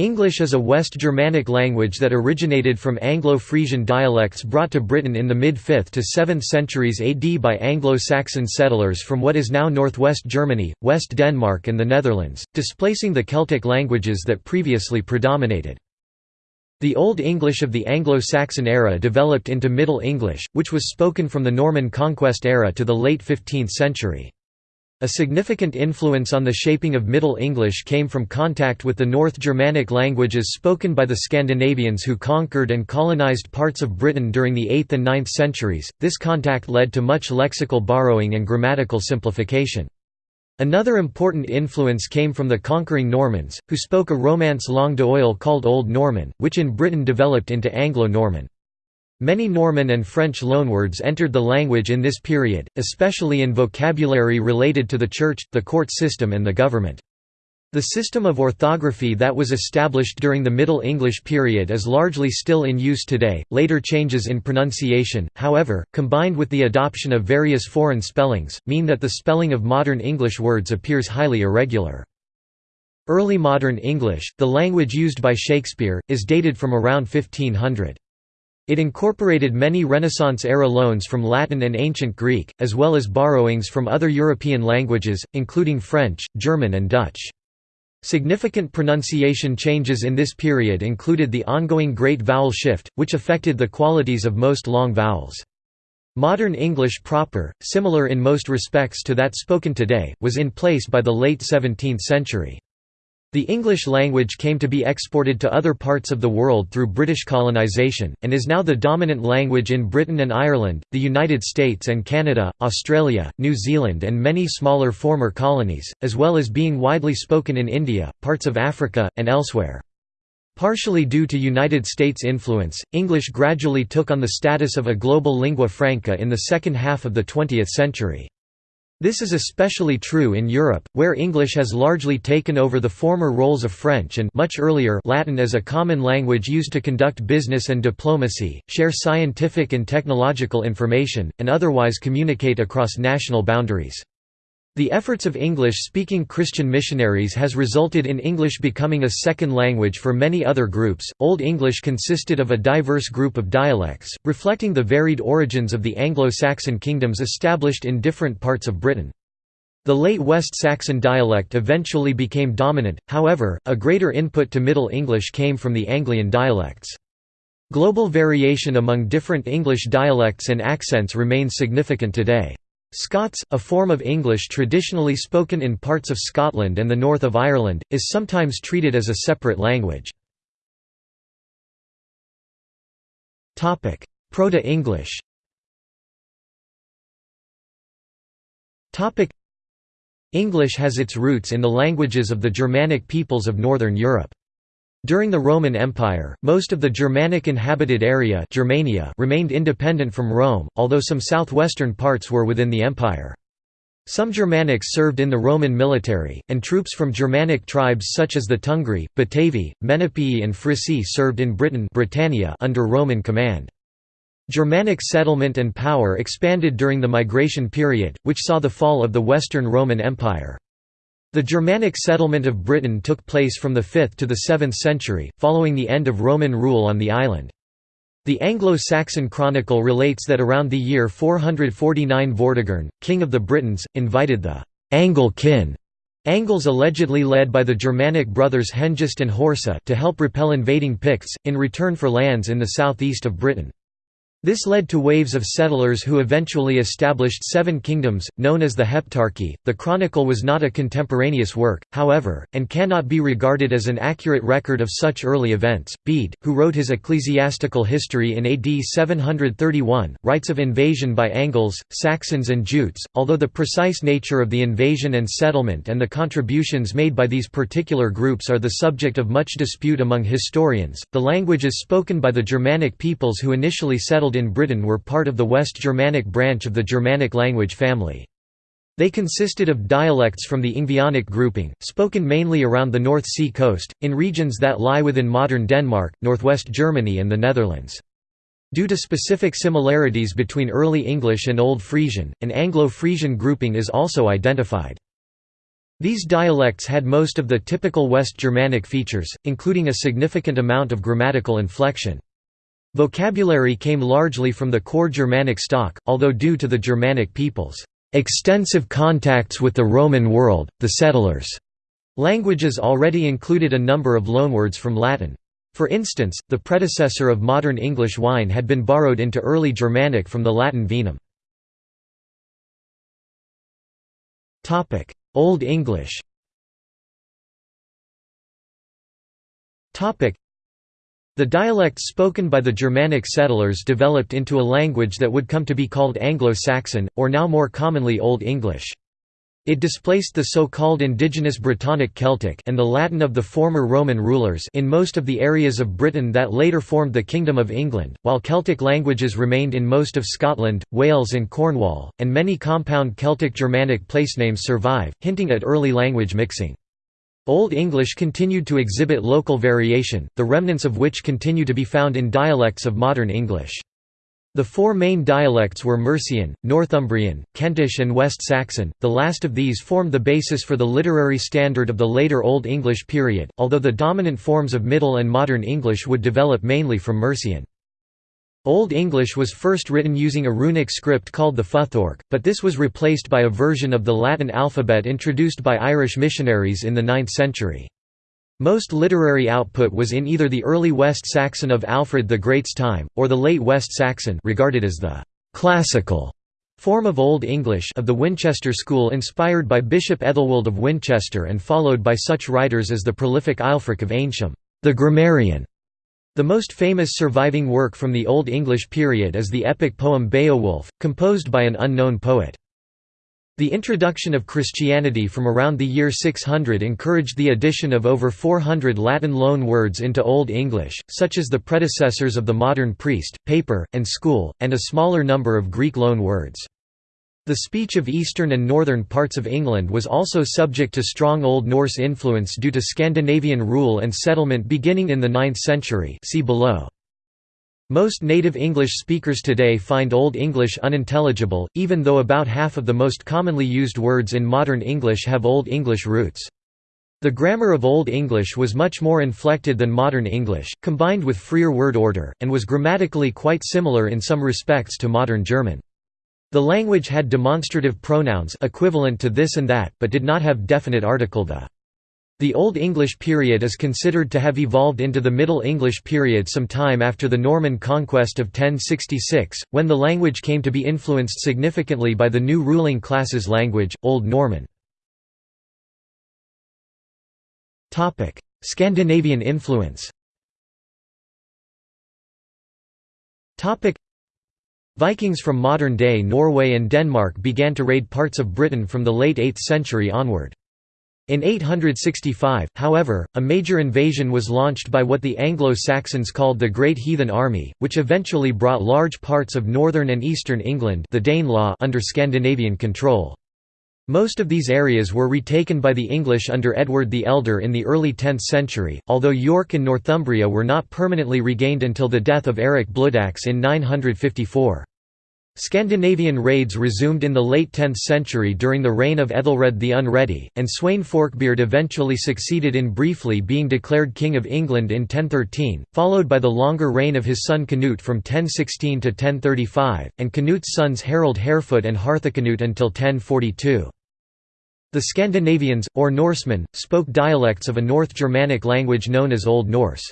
English is a West Germanic language that originated from Anglo-Frisian dialects brought to Britain in the mid-5th to 7th centuries AD by Anglo-Saxon settlers from what is now northwest Germany, West Denmark and the Netherlands, displacing the Celtic languages that previously predominated. The Old English of the Anglo-Saxon era developed into Middle English, which was spoken from the Norman conquest era to the late 15th century. A significant influence on the shaping of Middle English came from contact with the North Germanic languages spoken by the Scandinavians who conquered and colonized parts of Britain during the 8th and 9th centuries. This contact led to much lexical borrowing and grammatical simplification. Another important influence came from the conquering Normans, who spoke a Romance langue d'oil called Old Norman, which in Britain developed into Anglo-Norman. Many Norman and French loanwords entered the language in this period, especially in vocabulary related to the church, the court system and the government. The system of orthography that was established during the Middle English period is largely still in use today. Later changes in pronunciation, however, combined with the adoption of various foreign spellings, mean that the spelling of modern English words appears highly irregular. Early Modern English, the language used by Shakespeare, is dated from around 1500. It incorporated many Renaissance-era loans from Latin and Ancient Greek, as well as borrowings from other European languages, including French, German and Dutch. Significant pronunciation changes in this period included the ongoing Great Vowel Shift, which affected the qualities of most long vowels. Modern English proper, similar in most respects to that spoken today, was in place by the late 17th century. The English language came to be exported to other parts of the world through British colonisation, and is now the dominant language in Britain and Ireland, the United States and Canada, Australia, New Zealand and many smaller former colonies, as well as being widely spoken in India, parts of Africa, and elsewhere. Partially due to United States influence, English gradually took on the status of a global lingua franca in the second half of the 20th century. This is especially true in Europe, where English has largely taken over the former roles of French and much earlier Latin as a common language used to conduct business and diplomacy, share scientific and technological information, and otherwise communicate across national boundaries. The efforts of English-speaking Christian missionaries has resulted in English becoming a second language for many other groups. Old English consisted of a diverse group of dialects, reflecting the varied origins of the Anglo-Saxon kingdoms established in different parts of Britain. The late West Saxon dialect eventually became dominant, however, a greater input to Middle English came from the Anglian dialects. Global variation among different English dialects and accents remains significant today. Scots, a form of English traditionally spoken in parts of Scotland and the north of Ireland, is sometimes treated as a separate language. Proto-English English has its roots in the languages of the Germanic peoples of Northern Europe. During the Roman Empire, most of the Germanic inhabited area Germania remained independent from Rome, although some southwestern parts were within the empire. Some Germanics served in the Roman military, and troops from Germanic tribes such as the Tungri, Batavi, Menapii and Frisi served in Britain Britannia under Roman command. Germanic settlement and power expanded during the migration period, which saw the fall of the Western Roman Empire. The Germanic settlement of Britain took place from the 5th to the 7th century, following the end of Roman rule on the island. The Anglo-Saxon Chronicle relates that around the year 449 Vortigern, king of the Britons, invited the Angle kin Angles allegedly led by the Germanic brothers Hengist and Horsa to help repel invading Picts, in return for lands in the southeast of Britain. This led to waves of settlers who eventually established seven kingdoms, known as the Heptarchy. The Chronicle was not a contemporaneous work, however, and cannot be regarded as an accurate record of such early events. Bede, who wrote his ecclesiastical history in AD 731, writes of invasion by Angles, Saxons, and Jutes. Although the precise nature of the invasion and settlement and the contributions made by these particular groups are the subject of much dispute among historians, the languages spoken by the Germanic peoples who initially settled settled in Britain were part of the West Germanic branch of the Germanic language family. They consisted of dialects from the Ingvaeonic grouping, spoken mainly around the North Sea coast, in regions that lie within modern Denmark, northwest Germany and the Netherlands. Due to specific similarities between Early English and Old Frisian, an Anglo-Frisian grouping is also identified. These dialects had most of the typical West Germanic features, including a significant amount of grammatical inflection. Vocabulary came largely from the core Germanic stock, although due to the Germanic peoples' extensive contacts with the Roman world, the settlers' languages already included a number of loanwords from Latin. For instance, the predecessor of modern English wine had been borrowed into early Germanic from the Latin vinum. Old English the dialects spoken by the Germanic settlers developed into a language that would come to be called Anglo-Saxon, or now more commonly Old English. It displaced the so-called indigenous Brittonic Celtic and the Latin of the former Roman rulers in most of the areas of Britain that later formed the Kingdom of England, while Celtic languages remained in most of Scotland, Wales and Cornwall, and many compound Celtic Germanic placenames survive, hinting at early language mixing. Old English continued to exhibit local variation, the remnants of which continue to be found in dialects of modern English. The four main dialects were Mercian, Northumbrian, Kentish and West Saxon, the last of these formed the basis for the literary standard of the later Old English period, although the dominant forms of Middle and Modern English would develop mainly from Mercian. Old English was first written using a runic script called the Futhorc, but this was replaced by a version of the Latin alphabet introduced by Irish missionaries in the 9th century. Most literary output was in either the early West Saxon of Alfred the Great's time, or the late West Saxon regarded as the «classical» form of Old English of the Winchester school inspired by Bishop Ethelwold of Winchester and followed by such writers as the prolific Aelfric of Eynsham, the grammarian. The most famous surviving work from the Old English period is the epic poem Beowulf, composed by an unknown poet. The introduction of Christianity from around the year 600 encouraged the addition of over 400 Latin loan words into Old English, such as the predecessors of the modern priest, paper, and school, and a smaller number of Greek loan words. The speech of eastern and northern parts of England was also subject to strong Old Norse influence due to Scandinavian rule and settlement beginning in the 9th century see below. Most native English speakers today find Old English unintelligible, even though about half of the most commonly used words in modern English have Old English roots. The grammar of Old English was much more inflected than modern English, combined with freer word order, and was grammatically quite similar in some respects to modern German. The language had demonstrative pronouns equivalent to this and that, but did not have definite article the. The Old English period is considered to have evolved into the Middle English period some time after the Norman conquest of 1066, when the language came to be influenced significantly by the new ruling class's language, Old Norman. Scandinavian influence Vikings from modern-day Norway and Denmark began to raid parts of Britain from the late 8th century onward. In 865, however, a major invasion was launched by what the Anglo-Saxons called the Great Heathen Army, which eventually brought large parts of northern and eastern England the Danelaw under Scandinavian control. Most of these areas were retaken by the English under Edward the Elder in the early 10th century, although York and Northumbria were not permanently regained until the death of Eric Bloodaxe in 954. Scandinavian raids resumed in the late 10th century during the reign of Ethelred the Unready, and Sweyn Forkbeard eventually succeeded in briefly being declared King of England in 1013, followed by the longer reign of his son Canute from 1016 to 1035, and Canute's sons Harold Harefoot and Harthacnut until 1042. The Scandinavians, or Norsemen, spoke dialects of a North Germanic language known as Old Norse.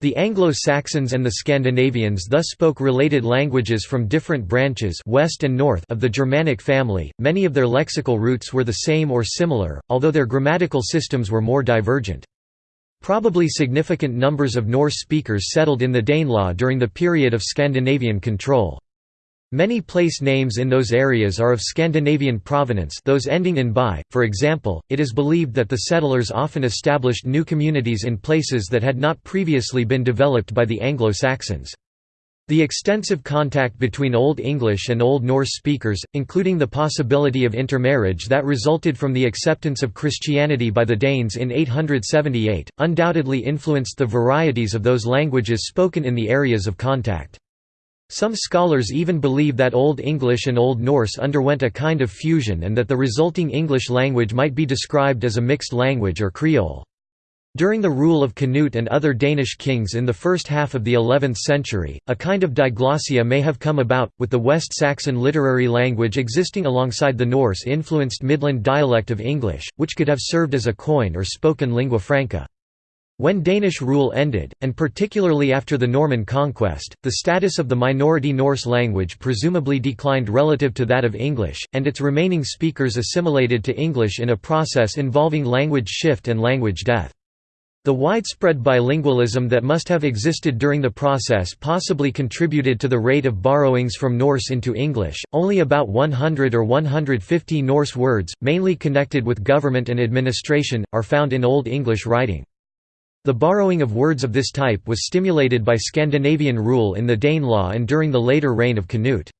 The Anglo-Saxons and the Scandinavians thus spoke related languages from different branches west and north of the Germanic family, many of their lexical roots were the same or similar, although their grammatical systems were more divergent. Probably significant numbers of Norse speakers settled in the Danelaw during the period of Scandinavian control. Many place names in those areas are of Scandinavian provenance those ending in by, for example, it is believed that the settlers often established new communities in places that had not previously been developed by the Anglo-Saxons. The extensive contact between Old English and Old Norse speakers, including the possibility of intermarriage that resulted from the acceptance of Christianity by the Danes in 878, undoubtedly influenced the varieties of those languages spoken in the areas of contact. Some scholars even believe that Old English and Old Norse underwent a kind of fusion and that the resulting English language might be described as a mixed language or Creole. During the rule of Canute and other Danish kings in the first half of the 11th century, a kind of diglossia may have come about, with the West Saxon literary language existing alongside the Norse-influenced Midland dialect of English, which could have served as a koiné or spoken lingua franca. When Danish rule ended, and particularly after the Norman conquest, the status of the minority Norse language presumably declined relative to that of English, and its remaining speakers assimilated to English in a process involving language shift and language death. The widespread bilingualism that must have existed during the process possibly contributed to the rate of borrowings from Norse into English. Only about 100 or 150 Norse words, mainly connected with government and administration, are found in Old English writing. The borrowing of words of this type was stimulated by Scandinavian rule in the Danelaw and during the later reign of Canute.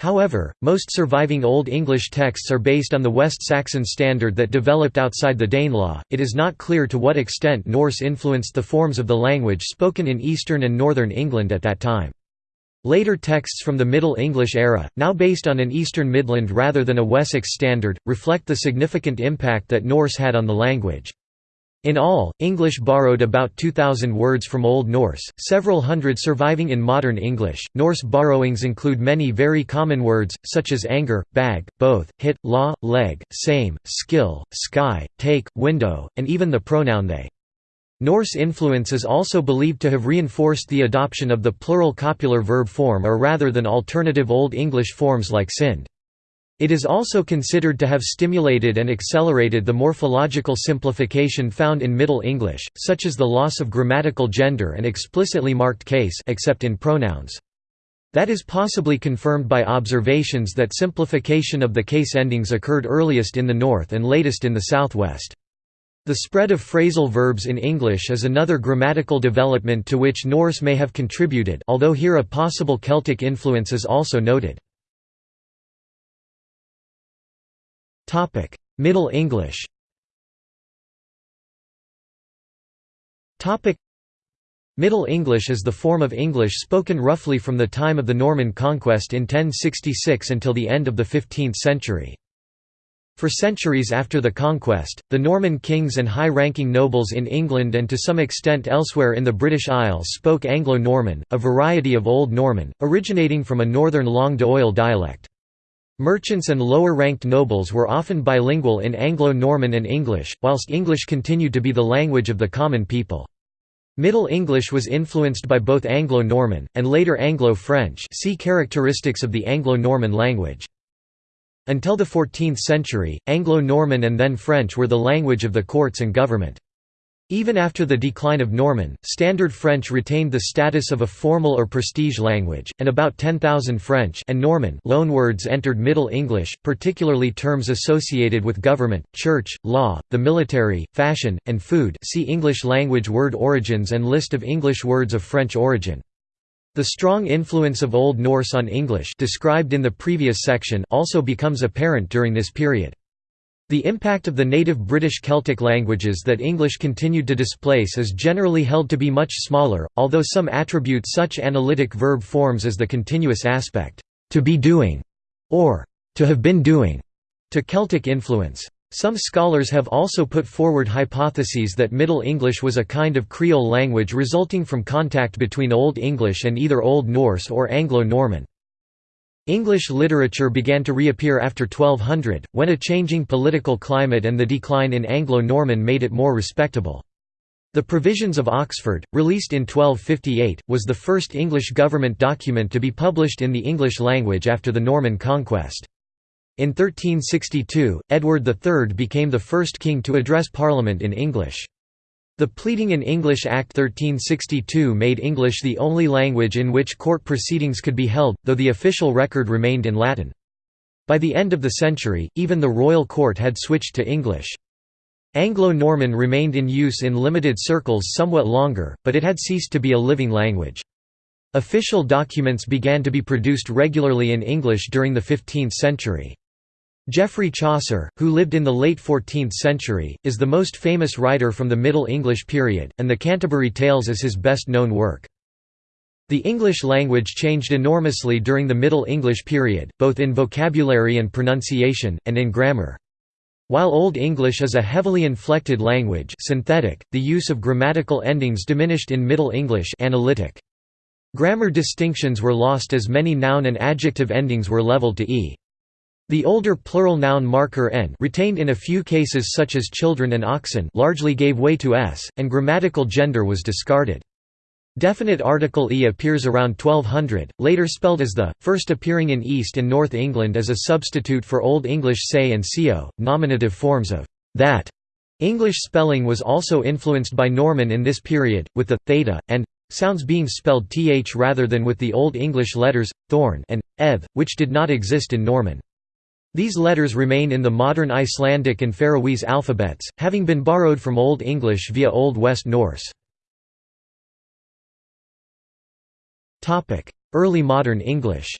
However, most surviving Old English texts are based on the West Saxon standard that developed outside the Danelaw. It is not clear to what extent Norse influenced the forms of the language spoken in eastern and northern England at that time. Later texts from the Middle English era, now based on an Eastern Midland rather than a Wessex standard, reflect the significant impact that Norse had on the language. In all, English borrowed about 2,000 words from Old Norse, several hundred surviving in modern English. Norse borrowings include many very common words, such as anger, bag, both, hit, law, leg, same, skill, sky, take, window, and even the pronoun they. Norse influence is also believed to have reinforced the adoption of the plural copular verb form or rather than alternative Old English forms like sind. It is also considered to have stimulated and accelerated the morphological simplification found in Middle English, such as the loss of grammatical gender and explicitly marked case except in pronouns. That is possibly confirmed by observations that simplification of the case endings occurred earliest in the north and latest in the southwest. The spread of phrasal verbs in English is another grammatical development to which Norse may have contributed although here a possible Celtic influence is also noted. Middle English Topic: Middle English is the form of English spoken roughly from the time of the Norman conquest in 1066 until the end of the 15th century. For centuries after the conquest, the Norman kings and high-ranking nobles in England and to some extent elsewhere in the British Isles spoke Anglo-Norman, a variety of Old Norman, originating from a northern langue d'oil dialect. Merchants and lower-ranked nobles were often bilingual in Anglo-Norman and English, whilst English continued to be the language of the common people. Middle English was influenced by both Anglo-Norman, and later Anglo-French see characteristics of the Anglo-Norman language. Until the 14th century, Anglo-Norman and then French were the language of the courts and government. Even after the decline of Norman, Standard French retained the status of a formal or prestige language, and about 10,000 French and Norman loanwords entered Middle English, particularly terms associated with government, church, law, the military, fashion, and food see English language word origins and list of English words of French origin. The strong influence of Old Norse on English described in the previous section also becomes apparent during this period. The impact of the native British Celtic languages that English continued to displace is generally held to be much smaller, although some attribute such analytic verb forms as the continuous aspect, to be doing, or to have been doing, to Celtic influence. Some scholars have also put forward hypotheses that Middle English was a kind of Creole language resulting from contact between Old English and either Old Norse or Anglo-Norman. English literature began to reappear after 1200, when a changing political climate and the decline in Anglo-Norman made it more respectable. The Provisions of Oxford, released in 1258, was the first English government document to be published in the English language after the Norman conquest. In 1362, Edward III became the first king to address Parliament in English. The Pleading in English Act 1362 made English the only language in which court proceedings could be held, though the official record remained in Latin. By the end of the century, even the royal court had switched to English. Anglo-Norman remained in use in limited circles somewhat longer, but it had ceased to be a living language. Official documents began to be produced regularly in English during the 15th century. Geoffrey Chaucer, who lived in the late 14th century, is the most famous writer from the Middle English period, and the Canterbury Tales is his best known work. The English language changed enormously during the Middle English period, both in vocabulary and pronunciation, and in grammar. While Old English is a heavily inflected language synthetic, the use of grammatical endings diminished in Middle English analytic. Grammar distinctions were lost as many noun and adjective endings were leveled to e. The older plural noun marker n retained in a few cases such as children and oxen largely gave way to s, and grammatical gender was discarded. Definite article e appears around 1200, later spelled as the, first appearing in East and North England as a substitute for Old English say and seo, nominative forms of that. English spelling was also influenced by Norman in this period, with the, theta, and sounds being spelled th rather than with the Old English letters, thorn and, eth, which did not exist in Norman. These letters remain in the modern Icelandic and Faroese alphabets, having been borrowed from Old English via Old West Norse. Early modern English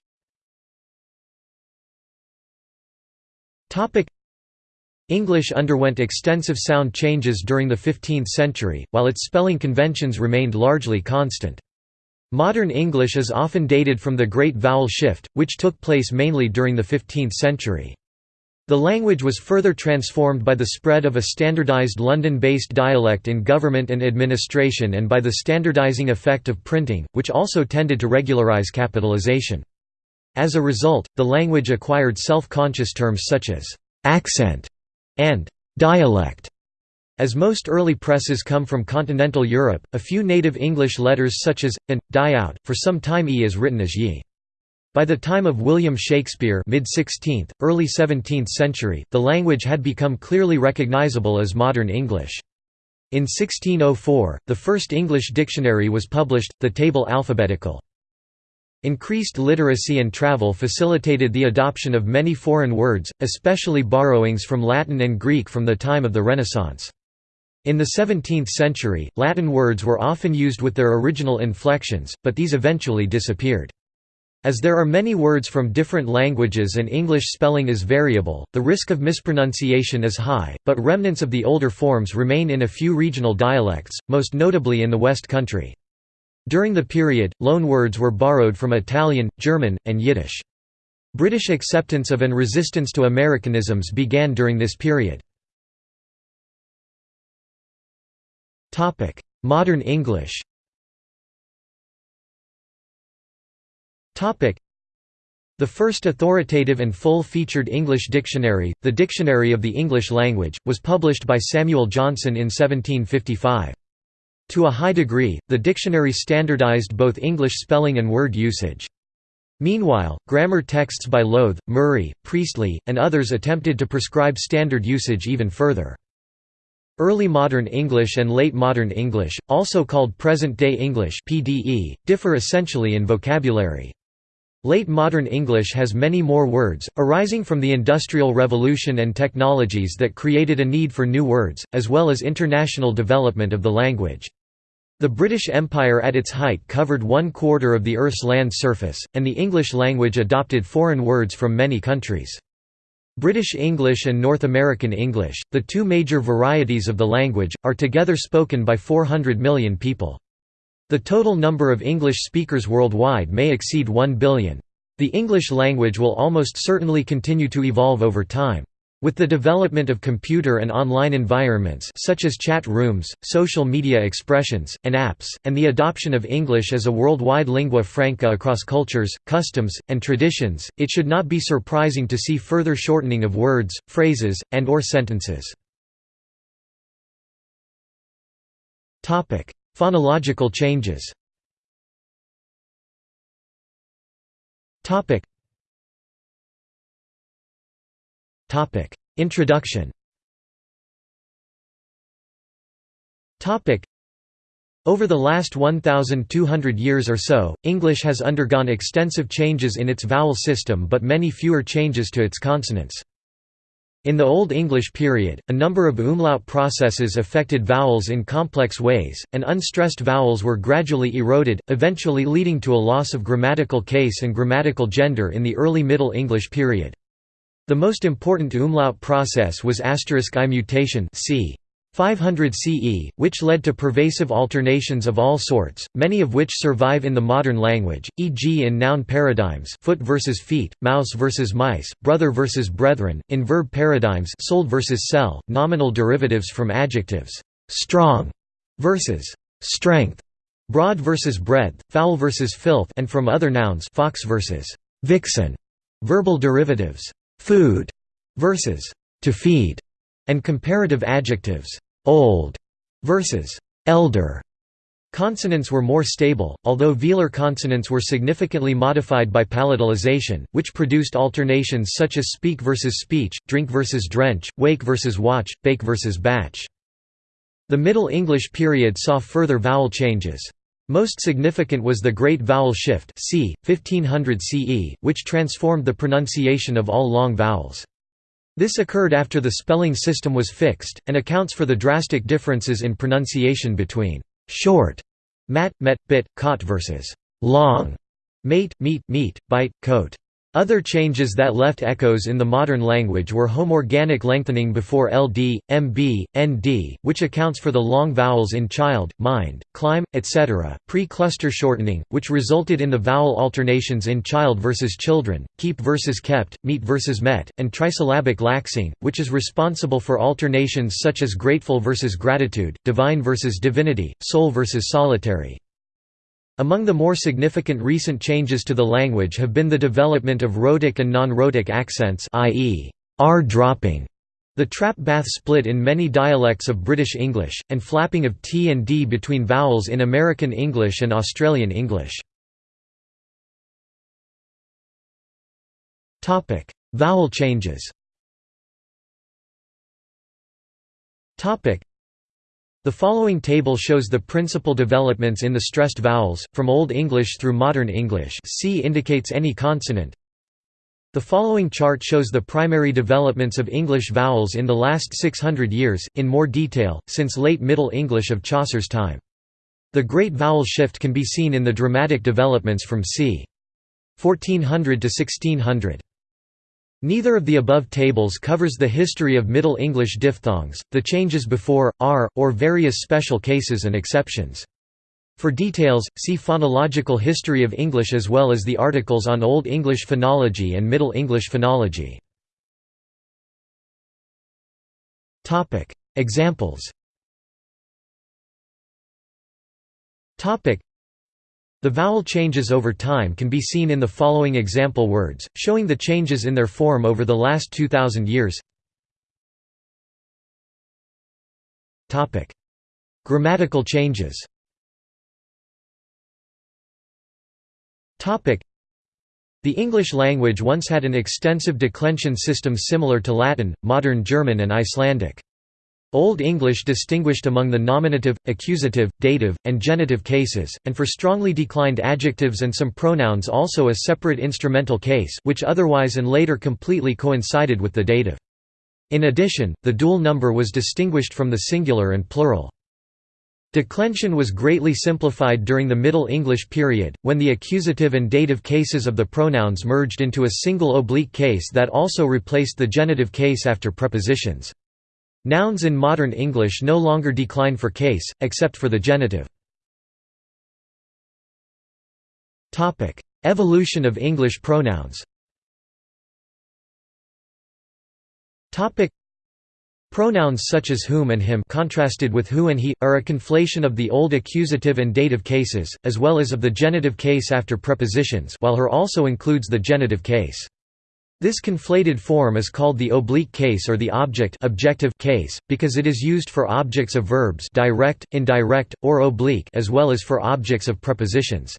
English underwent extensive sound changes during the 15th century, while its spelling conventions remained largely constant. Modern English is often dated from the Great Vowel Shift, which took place mainly during the 15th century. The language was further transformed by the spread of a standardized London-based dialect in government and administration and by the standardizing effect of printing, which also tended to regularize capitalization. As a result, the language acquired self-conscious terms such as «accent» and «dialect». As most early presses come from continental Europe, a few native English letters such as, and, die out, for some time e is written as ye. By the time of William Shakespeare mid-16th, early 17th century, the language had become clearly recognizable as modern English. In 1604, the first English dictionary was published, the Table Alphabetical. Increased literacy and travel facilitated the adoption of many foreign words, especially borrowings from Latin and Greek from the time of the Renaissance. In the 17th century, Latin words were often used with their original inflections, but these eventually disappeared. As there are many words from different languages and English spelling is variable, the risk of mispronunciation is high, but remnants of the older forms remain in a few regional dialects, most notably in the West Country. During the period, loan words were borrowed from Italian, German, and Yiddish. British acceptance of and resistance to Americanisms began during this period. Modern English The first authoritative and full-featured English dictionary, the Dictionary of the English Language, was published by Samuel Johnson in 1755. To a high degree, the dictionary standardized both English spelling and word usage. Meanwhile, grammar texts by Lowth, Murray, Priestley, and others attempted to prescribe standard usage even further. Early Modern English and Late Modern English, also called Present-day English (PDE), differ essentially in vocabulary. Late modern English has many more words, arising from the Industrial Revolution and technologies that created a need for new words, as well as international development of the language. The British Empire at its height covered one quarter of the Earth's land surface, and the English language adopted foreign words from many countries. British English and North American English, the two major varieties of the language, are together spoken by 400 million people. The total number of English speakers worldwide may exceed 1 billion. The English language will almost certainly continue to evolve over time. With the development of computer and online environments such as chat rooms, social media expressions, and apps, and the adoption of English as a worldwide lingua franca across cultures, customs, and traditions, it should not be surprising to see further shortening of words, phrases, and or sentences. Phonological changes Introduction over the last 1,200 years or so, English has undergone extensive changes in its vowel system but many fewer changes to its consonants. In the Old English period, a number of umlaut processes affected vowels in complex ways, and unstressed vowels were gradually eroded, eventually leading to a loss of grammatical case and grammatical gender in the early Middle English period. The most important umlaut process was asterisk I mutation c. 500 CE, which led to pervasive alternations of all sorts, many of which survive in the modern language, e.g. in noun paradigms foot versus feet, mouse versus mice, brother versus brethren, in verb paradigms sold versus sell, nominal derivatives from adjectives strong versus strength, broad versus breadth, foul versus filth and from other nouns fox versus vixen, verbal derivatives food versus to feed and comparative adjectives, old versus elder. Consonants were more stable, although velar consonants were significantly modified by palatalization, which produced alternations such as speak versus speech, drink versus drench, wake versus watch, bake versus batch. The Middle English period saw further vowel changes. Most significant was the Great Vowel Shift c. 1500 CE, which transformed the pronunciation of all long vowels. This occurred after the spelling system was fixed, and accounts for the drastic differences in pronunciation between short, mat, met, bit, caught versus long, mate, meat, meat, bite, coat. Other changes that left echoes in the modern language were homorganic lengthening before ld, mb, nd, which accounts for the long vowels in child, mind, climb, etc., pre-cluster shortening, which resulted in the vowel alternations in child versus children, keep versus kept, meet versus met, and trisyllabic laxing, which is responsible for alternations such as grateful versus gratitude, divine versus divinity, soul versus solitary. Among the more significant recent changes to the language have been the development of rhotic and non-rhotic accents i.e., r dropping, the trap bath split in many dialects of British English, and flapping of t and d between vowels in American English and Australian English. Vowel changes the following table shows the principal developments in the stressed vowels, from Old English through Modern English C indicates any consonant. The following chart shows the primary developments of English vowels in the last 600 years, in more detail, since late Middle English of Chaucer's time. The Great Vowel Shift can be seen in the dramatic developments from c. 1400 to 1600. Neither of the above tables covers the history of Middle English diphthongs, the changes before, are, or various special cases and exceptions. For details, see Phonological history of English as well as the articles on Old English phonology and Middle English phonology. Examples the vowel changes over time can be seen in the following example words, showing the changes in their form over the last 2,000 years. Grammatical changes the English language once had an extensive declension system similar to Latin, modern German and Icelandic. Old English distinguished among the nominative, accusative, dative, and genitive cases, and for strongly declined adjectives and some pronouns also a separate instrumental case which otherwise and later completely coincided with the dative. In addition, the dual number was distinguished from the singular and plural. Declension was greatly simplified during the Middle English period, when the accusative and dative cases of the pronouns merged into a single oblique case that also replaced the genitive case after prepositions. Nouns in modern English no longer decline for case, except for the genitive. Evolution of English pronouns Pronouns such as whom and him contrasted with who and he, are a conflation of the old accusative and dative cases, as well as of the genitive case after prepositions while her also includes the genitive case. This conflated form is called the oblique case or the object objective case, because it is used for objects of verbs direct, indirect, or oblique as well as for objects of prepositions.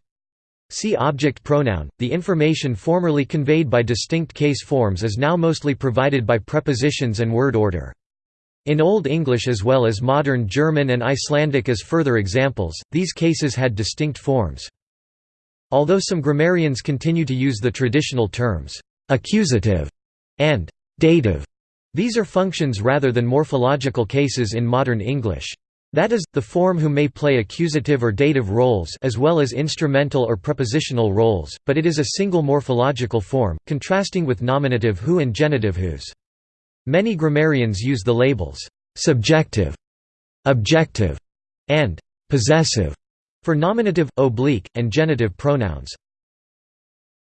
See object pronoun. The information formerly conveyed by distinct case forms is now mostly provided by prepositions and word order. In Old English as well as modern German and Icelandic as further examples, these cases had distinct forms. Although some grammarians continue to use the traditional terms, accusative, and dative. These are functions rather than morphological cases in modern English. That is, the form who may play accusative or dative roles as well as instrumental or prepositional roles, but it is a single morphological form, contrasting with nominative who and genitive whose. Many grammarians use the labels, subjective objective, and possessive for nominative, oblique, and genitive pronouns.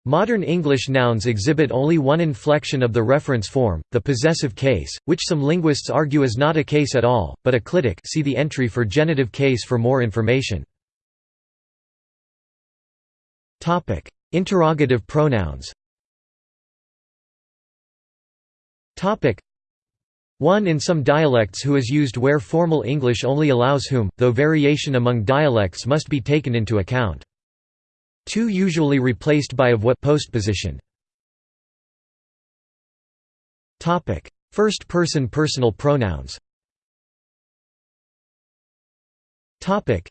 Modern English nouns exhibit only one inflection of the reference form, the possessive case, which some linguists argue is not a case at all, but a clitic see the entry for genitive case for more information. Interrogative pronouns one in some dialects who is used where formal English only allows whom, though variation among dialects must be taken into account. 2 usually replaced by of what postposition. Topic: First person personal pronouns. Topic: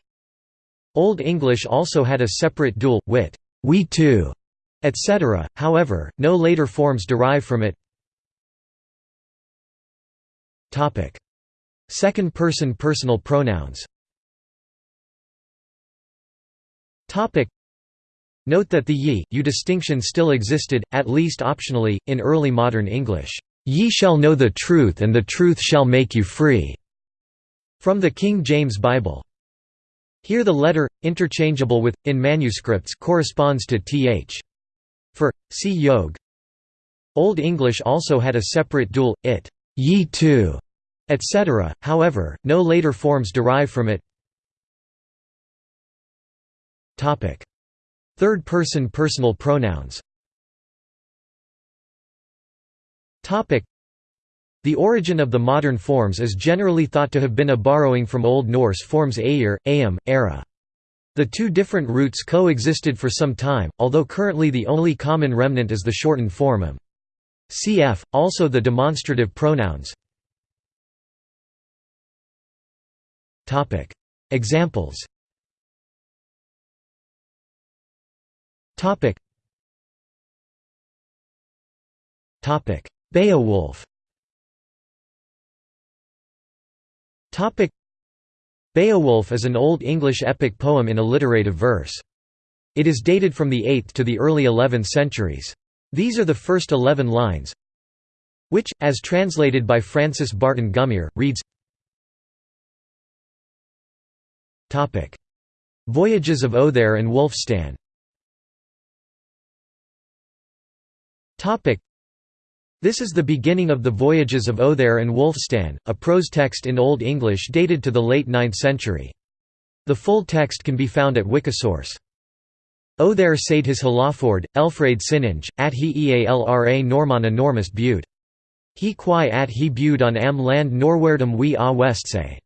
Old English also had a separate dual wit, we too, etc. However, no later forms derive from it. Topic: Second person personal pronouns. Topic: Note that the ye, you distinction still existed, at least optionally, in early modern English. Ye shall know the truth and the truth shall make you free." From the King James Bible. Here the letter, interchangeable with, in manuscripts corresponds to th. For, see yogh. Old English also had a separate dual, it, ye too, etc., however, no later forms derive from it. Third-person personal pronouns the origin of the modern forms is generally thought to have been a borrowing from Old Norse forms Aer, Aem, Era. The two different roots coexisted for some time, although currently the only common remnant is the shortened form. Cf. also the demonstrative pronouns. Examples Topic. Topic. Beowulf. Topic. Beowulf is an Old English epic poem in alliterative verse. It is dated from the 8th to the early 11th centuries. These are the first 11 lines, which, as translated by Francis Barton Gummere, reads Voyages of Othere and Wulfstan This is the beginning of the voyages of Othere and Wulfstan, a prose text in Old English dated to the late 9th century. The full text can be found at Wikisource. Othere said his Halaford, Elfraid Sinninge, at he ealra Norman enormous bud. He qui at he bud on am land norwerdum we a westsay.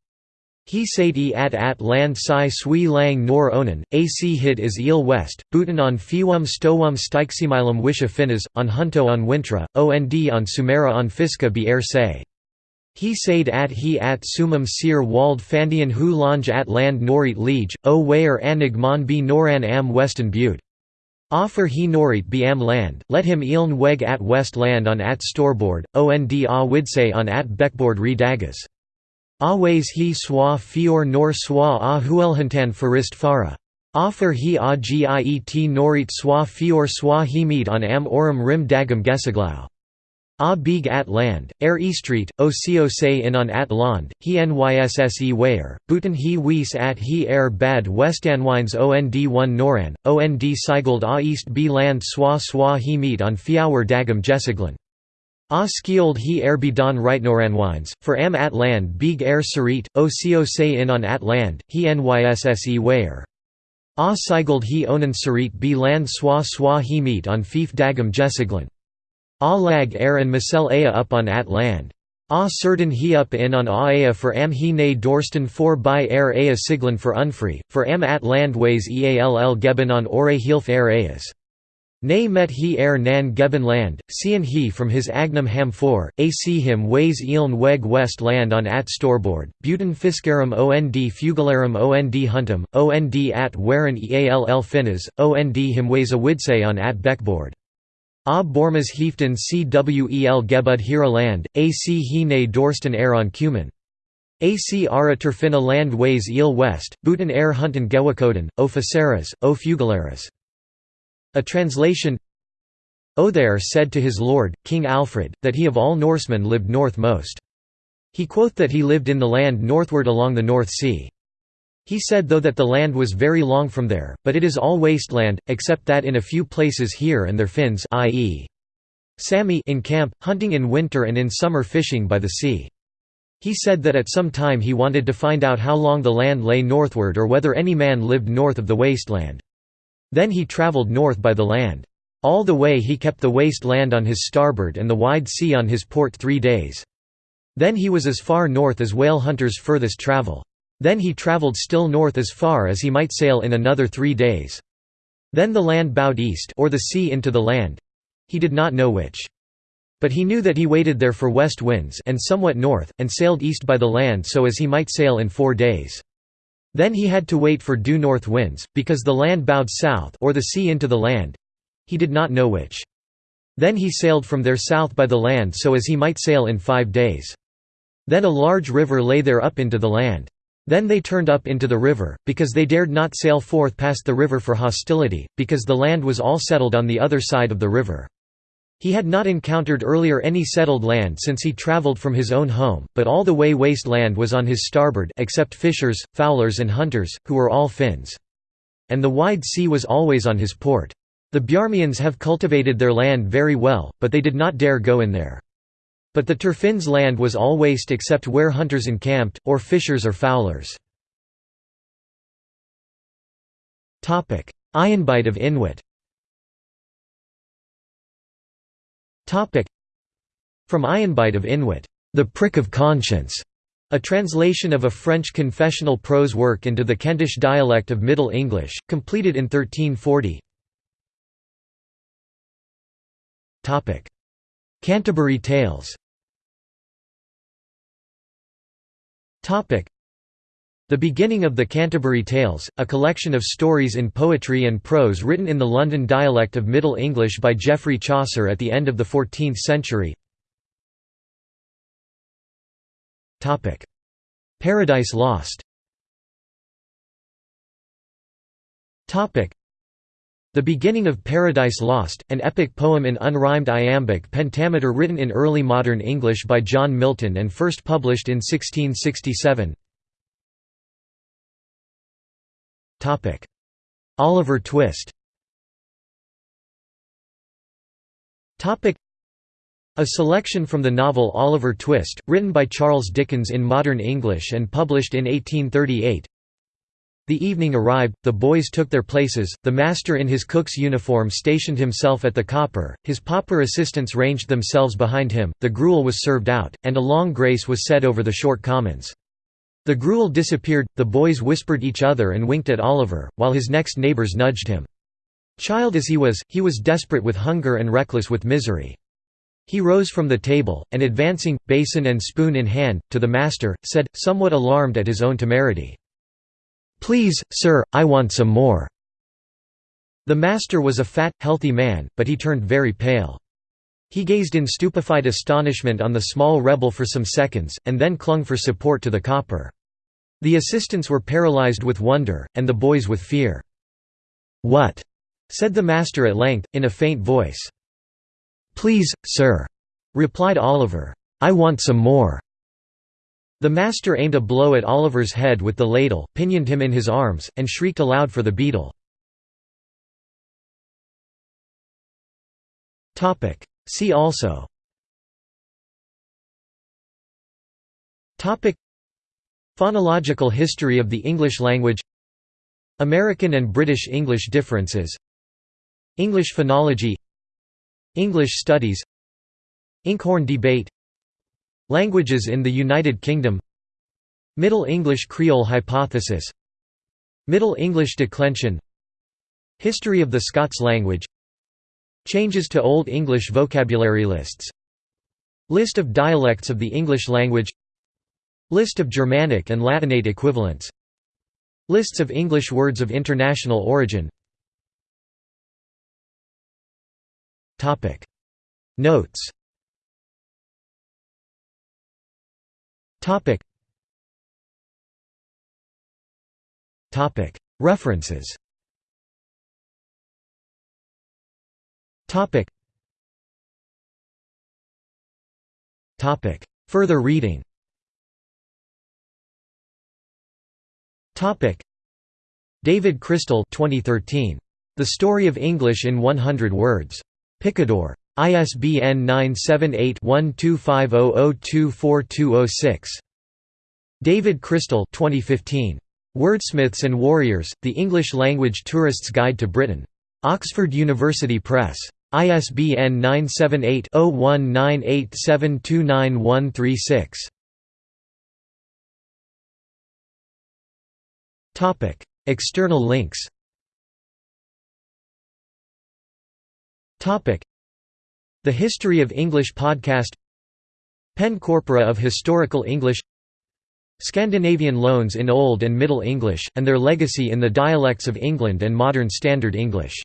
He said at at land si sui lang nor onan, ac hid is eel west, bhutan on fiwum stowum stiximilum wisha finas, on hunto on wintra, ond on sumera on fiska be air say. He said at he at sumum seer wald fandian hu lange at land norit liege, o wayer anig mon be noran am weston butte. Offer he norit be am land, let him eeln weg at west land on at storeboard, ond a widsay on at beckboard re dagas. Aways he swa fior nor swa a huelhantan farist fara. Offer he a giet norit swa fior swa he meet on am orum rim dagam gesaglau. A big at land, air eastreet, o co say in on at land, he nysse wayer, buten he wees at he air bad westanwines ond 1 noran, ond sigald a east b land swa swa he meet on fiawer dagam gesaglan. A skiold he er be don wines, for am at land big er serit, o co say in on at land, he nysse wayer. A sigald he onan serit be land swa swa he meet on fief dagam jesiglan. A lag er and misel ea up on at land. A certain he up in on a ea for am he ne dorsten for by er ea siglan for unfree, for am at land ways eall geben on ore hilf er eas. Nay met he er nan geben land, seein he from his agnum ham for, ac him ways eeln weg west land on at storeboard, buten fiscarum ond fugalarum ond huntum, ond at waren eall finas, ond him ways a widsay on at beckboard. A bormas hieften cwel gebud hira land, ac he ne dorsten er on cumin. AC ara terfina land ways eel west, buten er hunten gewakoden, o faceras, o fugalaras. A translation oh, Othere said to his lord, King Alfred, that he of all Norsemen lived north most. He quoth that he lived in the land northward along the North Sea. He said though that the land was very long from there, but it is all wasteland, except that in a few places here and there Finns i.e. Sami in camp, hunting in winter and in summer fishing by the sea. He said that at some time he wanted to find out how long the land lay northward or whether any man lived north of the wasteland. Then he travelled north by the land. All the way he kept the waste land on his starboard and the wide sea on his port three days. Then he was as far north as whale hunters furthest travel. Then he travelled still north as far as he might sail in another three days. Then the land bowed east or the sea into the land. He did not know which. But he knew that he waited there for west winds and somewhat north, and sailed east by the land so as he might sail in four days. Then he had to wait for due north winds, because the land bowed south or the sea into the land. He did not know which. Then he sailed from there south by the land so as he might sail in five days. Then a large river lay there up into the land. Then they turned up into the river, because they dared not sail forth past the river for hostility, because the land was all settled on the other side of the river. He had not encountered earlier any settled land since he travelled from his own home, but all the way waste land was on his starboard except fishers, fowlers and hunters, who were all Finns. And the wide sea was always on his port. The Bjarmians have cultivated their land very well, but they did not dare go in there. But the Terfinns' land was all waste except where hunters encamped, or fishers or fowlers. Ayenbite of Inwyt From Ayenbite of Inwyt, The Prick of Conscience, a translation of a French confessional prose work into the Kentish dialect of Middle English, completed in 1340 Canterbury Tales the beginning of the Canterbury Tales, a collection of stories in poetry and prose written in the London dialect of Middle English by Geoffrey Chaucer at the end of the 14th century. Paradise Lost. The Beginning of Paradise Lost, an epic poem in unrhymed iambic pentameter written in early modern English by John Milton and first published in 1667 Oliver Twist. A selection from the novel Oliver Twist, written by Charles Dickens in modern English and published in 1838 the evening arrived, the boys took their places, the master in his cook's uniform stationed himself at the copper, his pauper assistants ranged themselves behind him, the gruel was served out, and a long grace was said over the short commons. The gruel disappeared, the boys whispered each other and winked at Oliver, while his next neighbours nudged him. Child as he was, he was desperate with hunger and reckless with misery. He rose from the table, and advancing, basin and spoon in hand, to the master, said, somewhat alarmed at his own temerity, "'Please, sir, I want some more.' The master was a fat, healthy man, but he turned very pale. He gazed in stupefied astonishment on the small rebel for some seconds, and then clung for support to the copper. The assistants were paralyzed with wonder, and the boys with fear. "'What?' said the master at length, in a faint voice. "'Please, sir,' replied Oliver. "'I want some more.' The master aimed a blow at Oliver's head with the ladle, pinioned him in his arms, and shrieked aloud for the beadle. See also. Topic. Phonological history of the English language. American and British English differences. English phonology. English studies. Inkhorn debate. Languages in the United Kingdom. Middle English Creole hypothesis. Middle English declension. History of the Scots language Changes to Old English vocabulary lists. List of dialects of the English language. List of Germanic and Latinate equivalents. Lists of English words of international origin. Notes. References. Topic. Topic. Further reading Topic. David Crystal 2013. The Story of English in 100 Words. Picador. ISBN 978 1250024206. David Crystal 2015. Wordsmiths and Warriors, The English Language Tourist's Guide to Britain. Oxford University Press. ISBN 978-0198729136. External links. Topic: The History of English podcast. Penn Corpora of Historical English. Scandinavian loans in Old and Middle English, and their legacy in the dialects of England and Modern Standard English